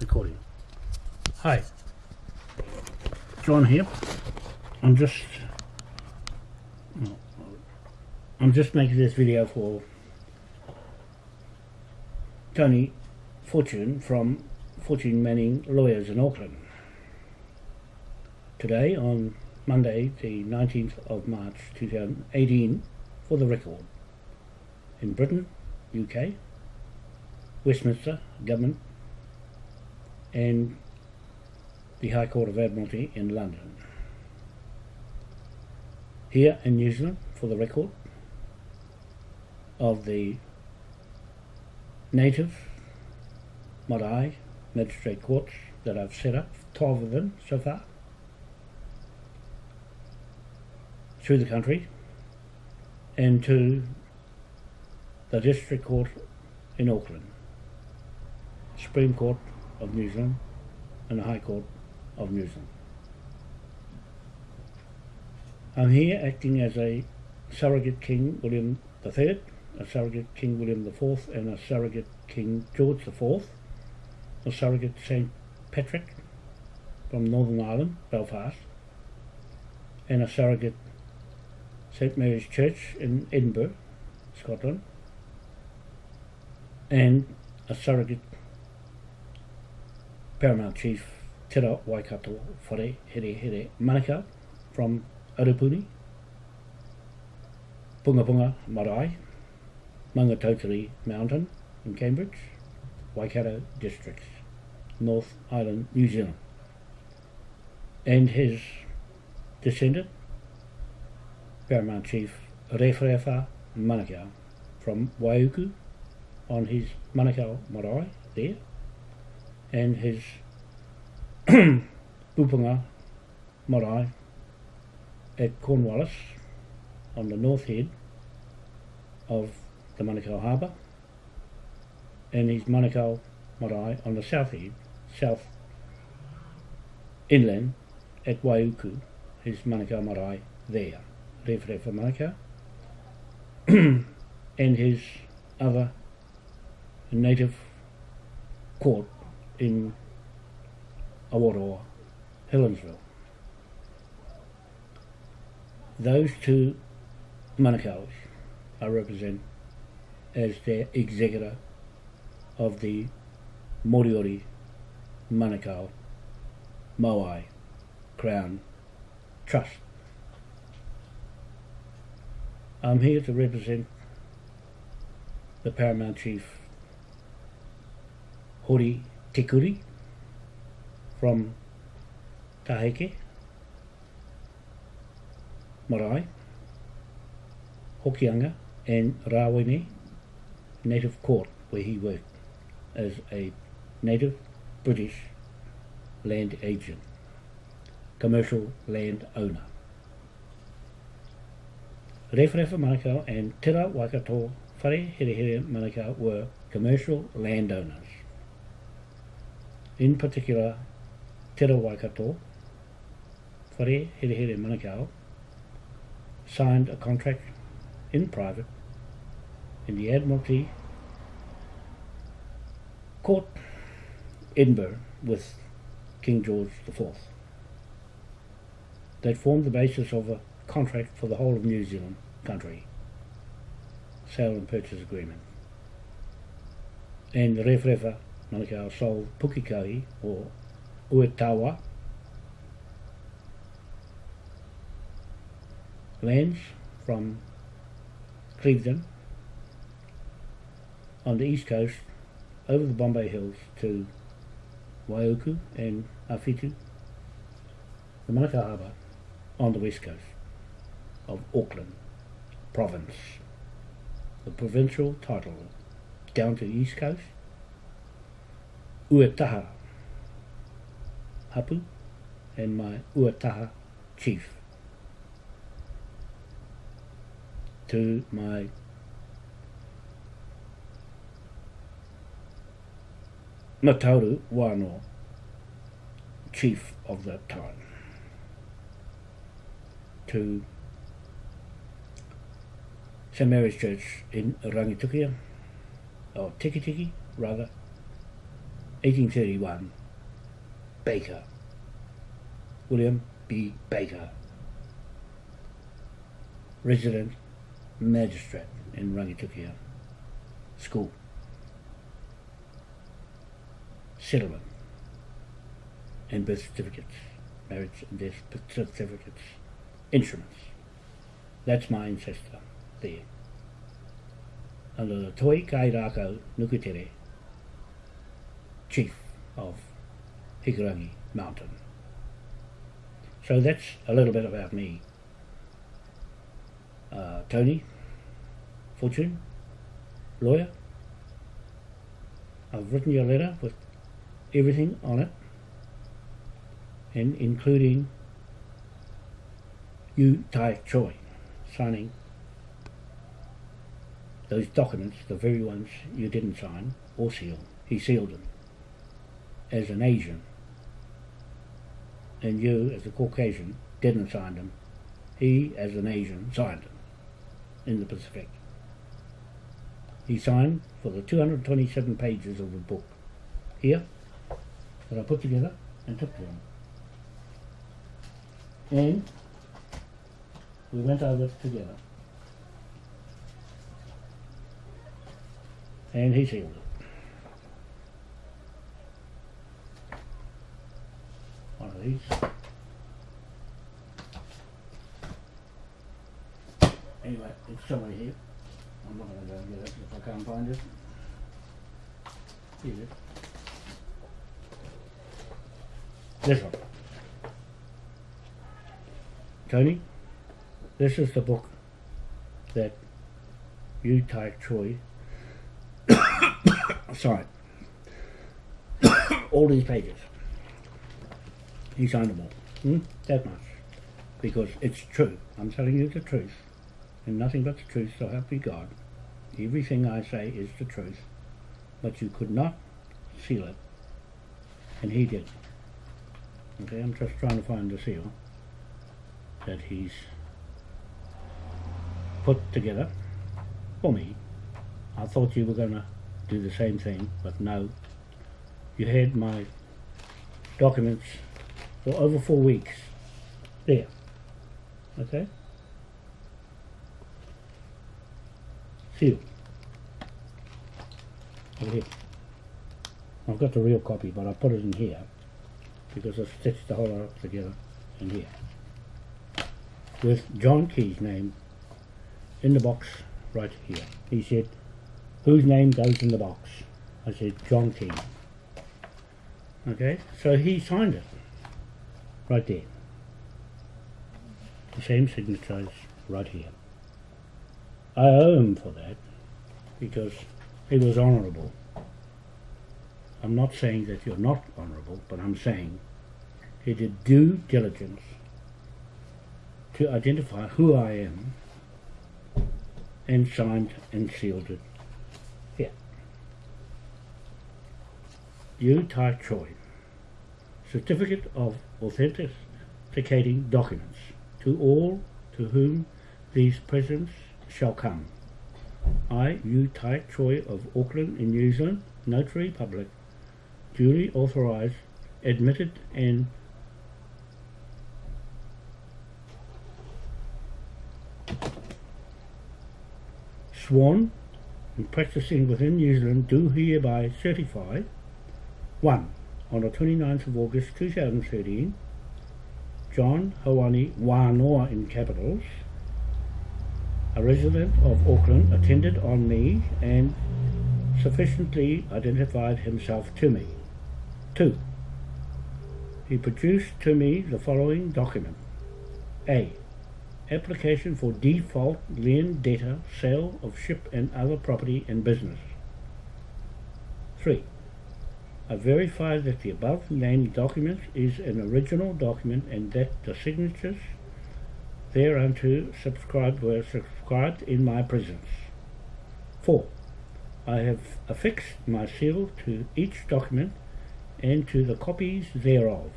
recording. Hi, John here. I'm just I'm just making this video for Tony Fortune from Fortune Manning Lawyers in Auckland. Today on Monday the 19th of March 2018 for the record in Britain, UK, Westminster Government and the High Court of Admiralty in London. Here in New Zealand, for the record, of the native Marae magistrate courts that I've set up, 12 of them so far, through the country, and to the District Court in Auckland, Supreme Court of New Zealand and the High Court of New Zealand. I'm here acting as a surrogate King William III, a surrogate King William IV and a surrogate King George IV, a surrogate St Patrick from Northern Ireland, Belfast, and a surrogate St Mary's Church in Edinburgh, Scotland, and a surrogate Paramount Chief Tera Waikato Whare Here Here Manukau from Arapuni, Punga Punga Marae, Maungatautari Mountain in Cambridge, Waikato districts, North Island, New Zealand. And his descendant, Paramount Chief Rewharewha Manukau from Waiuku on his Manukau Marae there, and his Pupunga Marae at Cornwallis on the north head of the Manukau Harbour and his Manukau Marae on the south head, south inland at Waiuku, his Manukau Marae there, Rewharewha Manukau. And his other native court in Awaroa, Helensville. Those two Manukau's I represent as the executor of the Moriori Manukau Moai Crown Trust. I'm here to represent the Paramount Chief Hori Tikuri from Taheke, Marae, Hokianga and Rawene Native Court where he worked as a native British land agent, commercial land owner. Referefa Manukau and Tera Waikato Whare Here Here Manukau were commercial landowners. In particular, Te Waikato, Whare Here Here Manukau, signed a contract in private in the Admiralty Court, Edinburgh, with King George IV. That formed the basis of a contract for the whole of New Zealand country, sale and purchase agreement. And the Rewharewha Manukau sold Pukikahi or Uetawa lands from Clevedon on the east coast over the Bombay Hills to Waiuku and Awhitu, the Manukau Harbour on the west coast of Auckland province. The provincial title down to the east coast, Uetaha. Hapu and my Uetaha chief. To my Matauru Wano chief of that time to St Mary's Church in Rangitukia. Or Tikitiki rather. 1831, Baker, William B. Baker, resident magistrate in Rangitukia. School, settlement, and birth certificates, marriage and death certificates, instruments. That's my ancestor there. Under the Toi Kai Rākau Nukutere, chief of Hikurangi Mountain. So that's a little bit about me. Uh, Tony, Fortune, lawyer. I've written you a letter with everything on it, and including you, Tai Choi, signing those documents, the very ones you didn't sign or seal. He sealed them as an Asian, and you, as a Caucasian, didn't sign them. He, as an Asian, signed them in the Pacific. He signed for the 227 pages of the book here that I put together and took to him. And we went over it together. And he sealed it. One of these. Anyway, it's somewhere here. I'm not going to go and get it if I can't find it. Here it is. This one. Tony, this is the book that you, Tai Choi, signed. all these pages. He signed them all. Hmm? That much. Because it's true. I'm telling you the truth. And nothing but the truth, so help me God. Everything I say is the truth. But you could not seal it. And he did. Okay, I'm just trying to find the seal that he's put together for me. I thought you were going to do the same thing, but no. You had my documents for over four weeks. There. Okay? Sealed. Over here. I've got the real copy, but I put it in here because I stitched the whole lot up together in here with John Key's name in the box right here. He said, whose name goes in the box? I said, John Key. Okay, so he signed it right there. The same signature is right here. I owe him for that because he was honourable. I'm not saying that you're not honourable, but I'm saying he did due diligence to identify who I am and signed and sealed it here. Yu Tai Choi, Certificate of Authenticating Documents to all to whom these presents shall come. I, Yu Tai Choi of Auckland in New Zealand, Notary Public, duly authorised, admitted and sworn and practicing within New Zealand do hereby certify 1. On the 29th of August 2013, John Hawani Wanoa in capitals, a resident of Auckland, attended on me and sufficiently identified himself to me. 2. He produced to me the following document. A application for default lien debtor sale of ship and other property and business. 3. I verify that the above named document is an original document and that the signatures thereunto subscribed were subscribed in my presence. 4. I have affixed my seal to each document and to the copies thereof,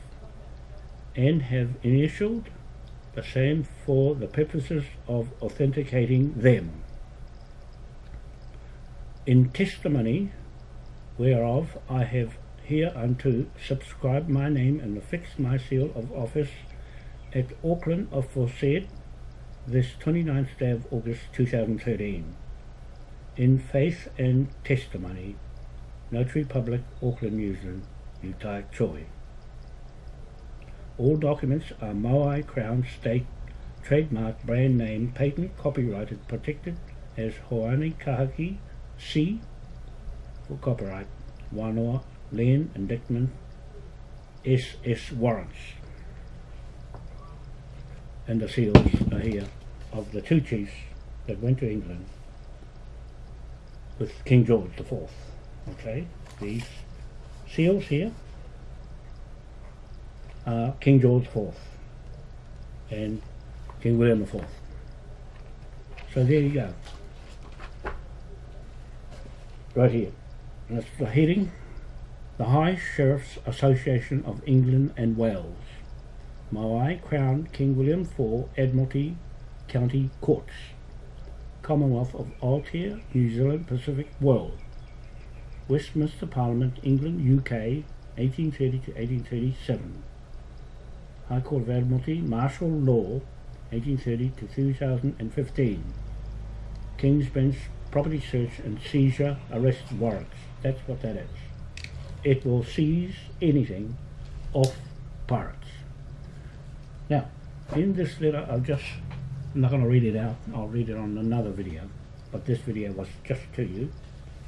and have initialed the same for the purposes of authenticating them. In testimony whereof I have hereunto subscribed my name and affixed my seal of office at Auckland aforesaid this 29th day of August 2013 in faith and testimony Notary Public Auckland New Zealand Yu Tai Choi all documents are Moai Crown State trademark brand name patent copyrighted protected as Hoani Kahaki C for copyright Wanoa Land Indictment SS warrants and the seals are here of the two chiefs that went to England with King George the Fourth. Okay, these seals here are King George Fourth and King William Fourth. So there you go. Right here. That's the heading. The High Sheriffs Association of England and Wales. Maui Crown King William IV Admiralty County Courts. Commonwealth of Aotea, New Zealand, Pacific World. Westminster Parliament, England, UK, 1830 to 1837. High Court of Admiralty, Martial Law, 1830 to 2015. King's Bench Property Search and Seizure Arrest Warrants. That's what that is. It will seize anything off pirates. Now, in this letter, I'll just, I'm not going to read it out, I'll read it on another video, but this video was just to you,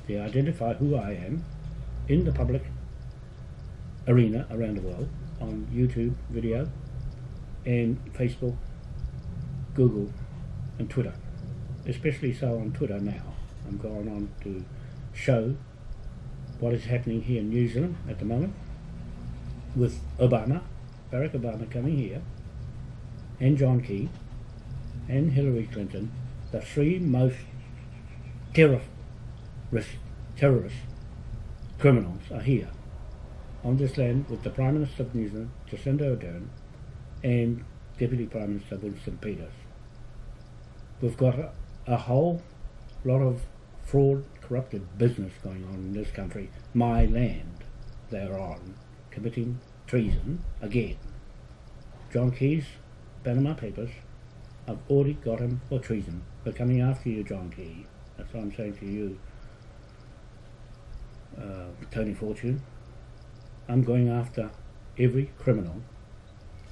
to identify who I am in the public arena around the world, on YouTube video, and Facebook, Google, and Twitter. Especially so on Twitter now. I'm going on to show what is happening here in New Zealand at the moment with Obama, Barack Obama coming here, and John Key, and Hillary Clinton, the three most terrorist, terrorist criminals are here on this land with the Prime Minister of New Zealand, Jacinda Ardern, and Deputy Prime Minister Winston Peters. We've got a, a whole lot of fraud, corrupted business going on in this country. My land they're on, committing treason again. John Key's Panama Papers, I've already got him for treason. We're coming after you, John Key. That's what I'm saying to you, uh, Tony Fortune. I'm going after every criminal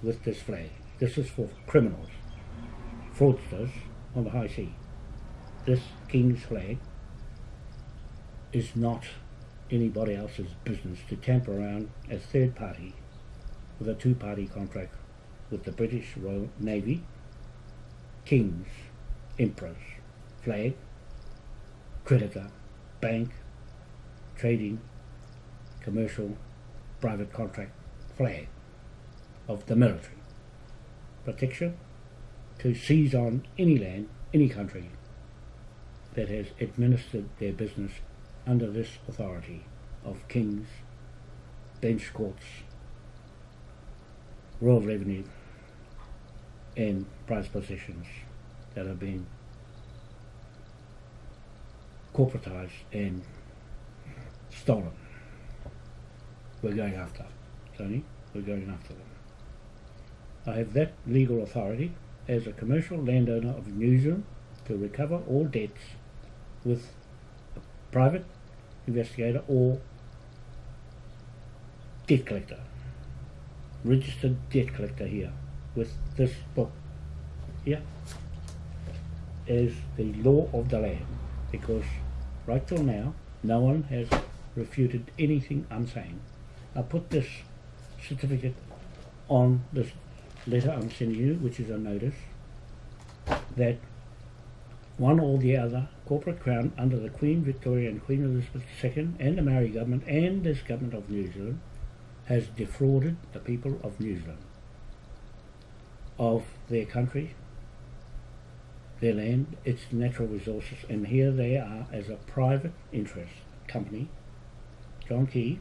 with this flag. This is for criminals, fraudsters on the high sea. This King's flag is not anybody else's business to tamper around as third party with a two-party contract with the British Royal Navy, King's, Emperor's flag, creditor, bank, trading, commercial, private contract flag of the military. Protection to seize on any land, any country that has administered their business under this authority of kings, bench courts, royal revenue and prized possessions that have been corporatized and stolen. We're going after, Tony, we're going after them. I have that legal authority as a commercial landowner of New Zealand to recover all debts with private investigator or debt collector, registered debt collector here with this book here is the law of the land because right till now no one has refuted anything I'm saying. I put this certificate on this letter I'm sending you, which is a notice, that one or the other corporate crown under the Queen Victoria and Queen Elizabeth II and the Maori government and this government of New Zealand has defrauded the people of New Zealand of their country, their land, its natural resources, and here they are as a private interest company, John Key,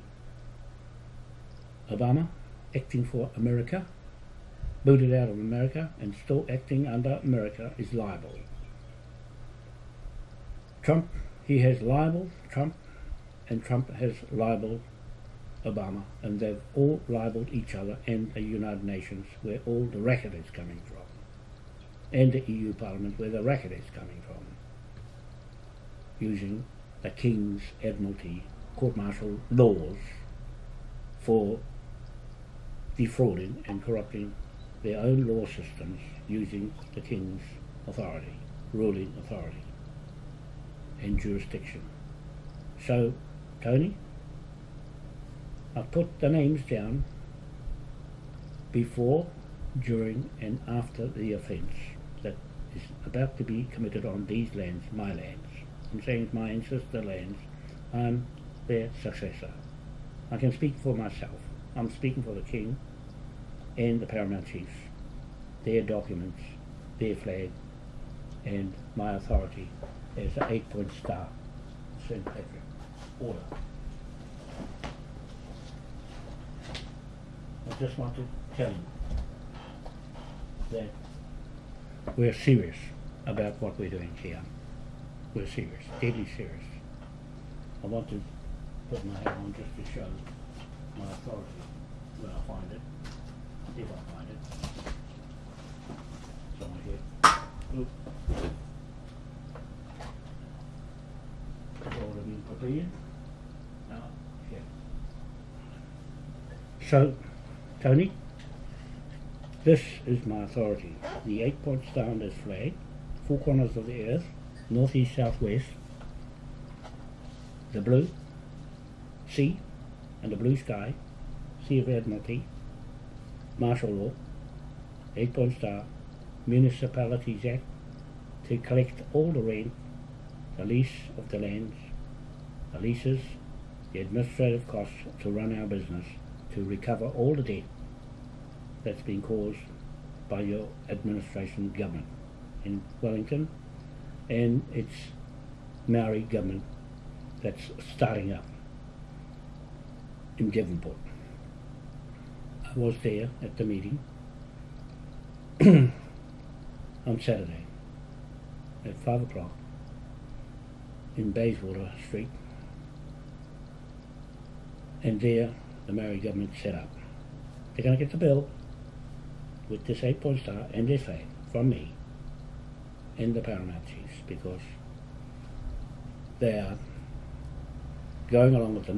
Obama, acting for America, booted out of America and still acting under America is liable. Trump, he has libeled Trump, and Trump has libeled Obama, and they've all libelled each other and the United Nations, where all the racket is coming from, and the EU Parliament, where the racket is coming from, using the King's Admiralty court martial laws for defrauding and corrupting their own law systems using the King's authority, ruling authority, and jurisdiction. So, Tony, I've put the names down before, during, and after the offence that is about to be committed on these lands, my lands. I'm saying it's my ancestor lands. I'm their successor. I can speak for myself. I'm speaking for the king and the paramount chiefs, their documents, their flag, and my authority as an eight-point star, St. Patrick Order. I just want to tell you that we're serious about what we're doing here. We're serious, deadly serious. I want to put my hat on just to show my authority when I find it, if I find it. Somewhere here. Oop. It's prepared. Now. So, Tony, this is my authority. The eight point star on this flag, four corners of the earth, north, east, south, west, the blue sea and the blue sky, Sea of Admiralty, martial law, eight point star, Municipalities Act, to collect all the rent, the lease of the lands, the leases, the administrative costs to run our business, to recover all the debt that's been caused by your administration government in Wellington and its Maori government that's starting up in Devonport. I was there at the meeting on Saturday at five o'clock in Bayswater Street, and there the Maori government set up. They're going to get the bill with this eight point star and their flag from me and the paramount chiefs because they are going along with the